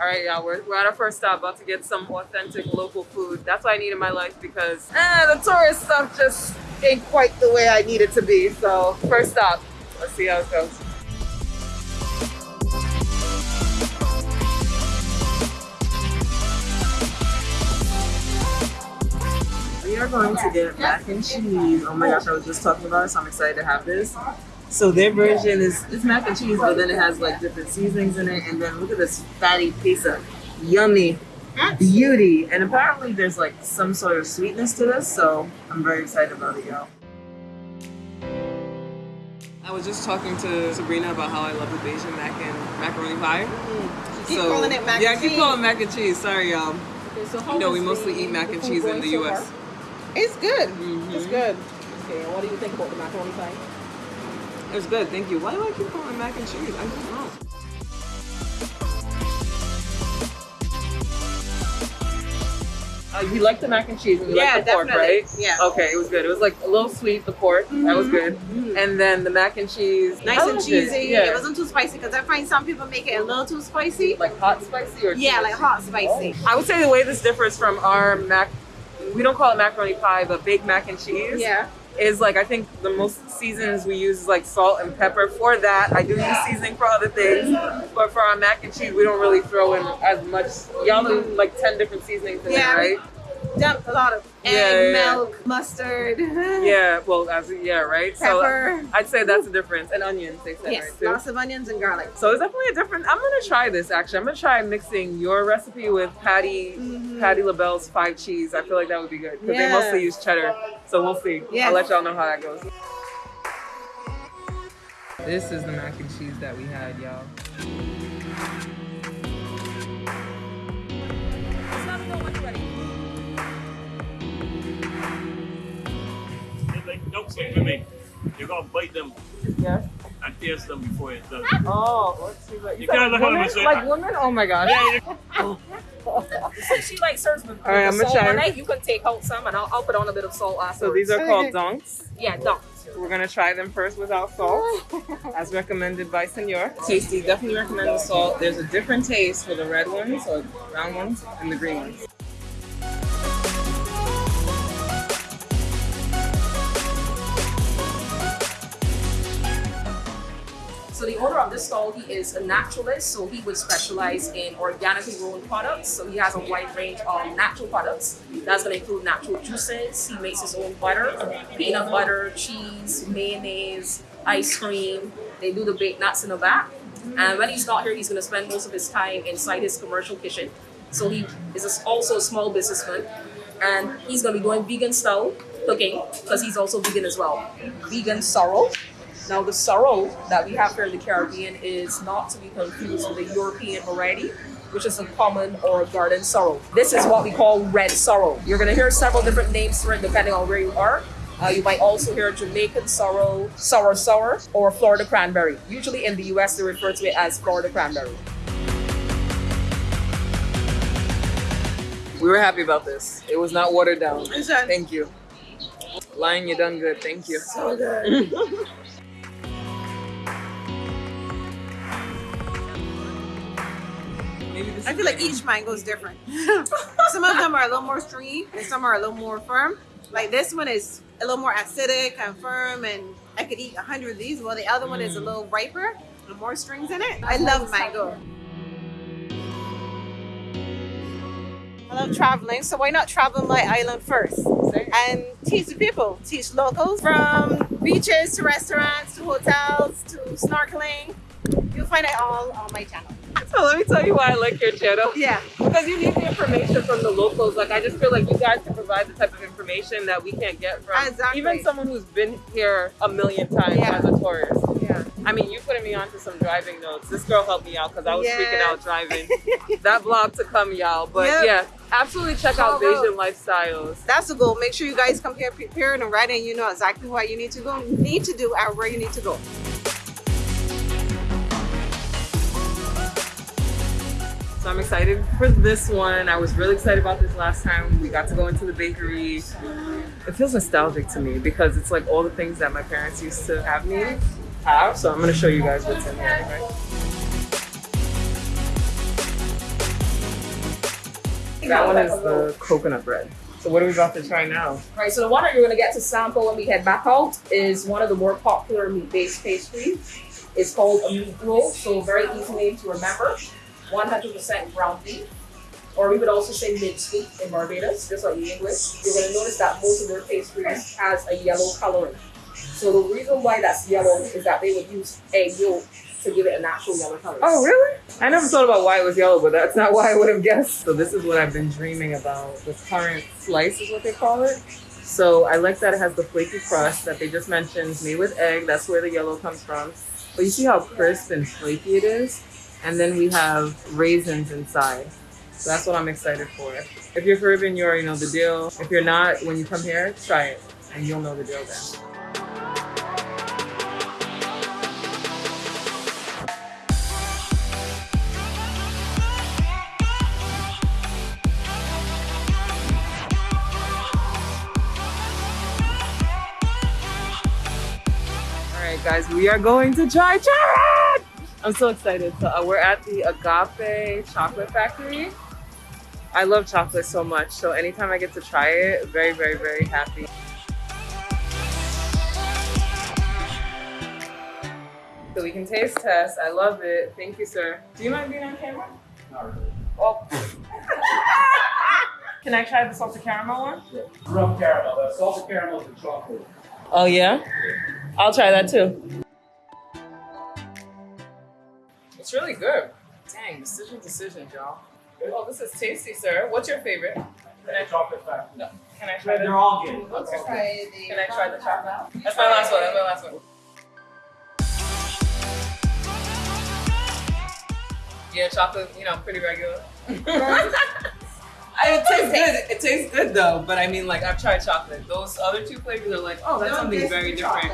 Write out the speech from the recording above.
All right, y'all, we're, we're at our first stop, about to get some authentic local food. That's what I need in my life because eh, the tourist stuff just ain't quite the way I need it to be. So first stop, let's see how it goes. We are going to get mac and cheese. Oh my gosh, I was just talking about it, so I'm excited to have this. So their version is it's mac and cheese, but then it has like different seasonings in it. And then look at this fatty piece of yummy beauty. And apparently there's like some sort of sweetness to this, so I'm very excited about it, y'all. I was just talking to Sabrina about how I love the Bajan mac and macaroni pie. Mm. Keep calling it mac yeah, and I keep calling it mac and cheese. Sorry, y'all. Okay, so how You know, we mostly eat mac and cheese in the so US. far? It's good. Mhm. It's good. Okay, and what do you think about the macaroni pie? It's good, thank you. Why do I keep calling mac and cheese? I don't know. Uh, you like the mac and cheese and you Yeah, like the pork, definitely. right? Yeah. Okay, it was good. It was like a little sweet, the pork. That was good. And then the mac and cheese. Nice and cheesy. It. Yeah. It wasn't too spicy because I find some people make it a little too spicy. like hot spicy or Yeah, like hot spicy. I would say the way this differs from our mac, we don't call it macaroni pie, but baked mac and cheese. Yeah. Is like I think the most seasons we use is like salt and pepper. For that, I do use seasoning for other things, but for our mac and cheese, we don't really throw in as much. Y'all do like ten different seasonings in Yeah, there, right? Dumped a lot of egg, Yeah, yeah, milk, mustard, Yeah, well, as yeah, right. pepper. So I'd say that's the difference, and onions. They said yes, right too. lots of onions and garlic. So it's definitely a different. I'm gonna try this actually. I'm gonna try mixing your recipe with Patti Mhm. Patti LaBelle's five cheese. I feel like that would be good because Yeah. they mostly use cheddar. So we'll see. Yes. I'll let y'all know how that goes. This is the mac and cheese that we had, y'all. Don't sleep with me. You're gonna bite them Yeah. and taste them before it's done. Oh, let's see what You said can't look at women, them like women. Oh my gosh. Since she likes hers with, with All right, the I'm salt try. on it, you can take out some and I'll, I'll put on a bit of salt afterwards. So these are called dunks. Yeah, don't. We're gonna try them first without salt, as recommended by Senor. Tasty, definitely recommend the salt. There's a different taste for the red ones or brown ones and the green ones. So the owner of this stall, he is a naturalist, so he would specialize in organically grown products. So he has a wide range of natural products. That's going to include natural juices. He makes his own butter, peanut butter, cheese, mayonnaise, ice cream. They do the baked nuts in the back. And when he's not here, he's going to spend most of his time inside his commercial kitchen. So he is also a small businessman, and he's going to be doing vegan style cooking because he's also vegan as well. Vegan sorrel. Now, the sorrel that we have here in the Caribbean is not to be confused with the European variety, which is a common or a garden sorrel. This is what we call red sorrel. You're going to hear several different names for it depending on where you are. Uh, you might also hear Jamaican sorrel, sour sour, or Florida cranberry. Usually in the US, they refer to it as Florida cranberry. We were happy about this. It was not watered down. Thank you. Lion, you done good. Thank you. So good. I feel like each mango is different. some of them are a little more stringy and some are a little more firm. Like this one is a little more acidic and firm and I could eat a hundred of these. While the other one is a mm. little riper and more strings in it. I love mango. I love traveling, so why not travel my island first and teach the people, teach locals from beaches to restaurants to hotels to snorkeling. You'll find it all on my channel. So let me tell you why I like your channel. Yeah. Because you need the information from the locals. Like I just feel like you guys can provide the type of information that we can't get from Exactly. even someone who's been here a million times Yeah. as a tourist. Yeah. I mean, you putting me onto some driving notes. This girl helped me out because I was Yes. freaking out driving. that vlog to come, y'all. But Yep. yeah, absolutely check out. Asian lifestyles. That's the goal. Make sure you guys come here prepared and ready and you know exactly what you need to go, need to do and where you need to go. So I'm excited for this one. I was really excited about this last time. We got to go into the bakery. It feels nostalgic to me because it's like all the things that my parents used to have me have. So I'm gonna show you guys what's in there. That one is the coconut bread. So what are we about to try now? Right, so the one that you're gonna get to sample when we head back out is one of the more popular meat-based pastries. It's called a meat roll, so very easy name to remember. 100% ground beef, or we would also say minced meat in Barbados, just like the English. You're gonna notice that most of their pastries has a yellow coloring. So the reason why that's yellow is that they would use egg yolk to give it a natural yellow color. Oh, really? I never thought about why it was yellow, but that's not why I would have guessed. So this is what I've been dreaming about. The currant slice is what they call it. So I like that it has the flaky crust that they just mentioned, made with egg. That's where the yellow comes from. But you see how crisp and flaky it is? And then we have raisins inside. So that's what I'm excited for. If you're Caribbean, you already know the deal. If you're not, when you come here, try it and you'll know the deal then. Guys, we are going to try chocolate. I'm so excited. So uh, we're at the Agape Chocolate Factory. I love chocolate so much, so anytime I get to try it, very, very, very happy. So we can taste test. I love it. Thank you, sir. Do you mind being on camera? Not really. Oh. can I try the salted caramel one? Rough caramel. That's salted caramel and chocolate. Oh yeah? I'll try that too. It's really good. Dang, decision, decision, y'all. Oh, this is tasty, sir. What's your favorite? Can I, chocolate factory. no, can I try They're the? all good. Okay. Can I try the chocolate? That's my last one. That's my last one. Yeah, chocolate. You know, pretty regular. I, it tastes good. It tastes good though, but I mean, like I've tried chocolate. Those other two flavors are like, oh, that's something very different.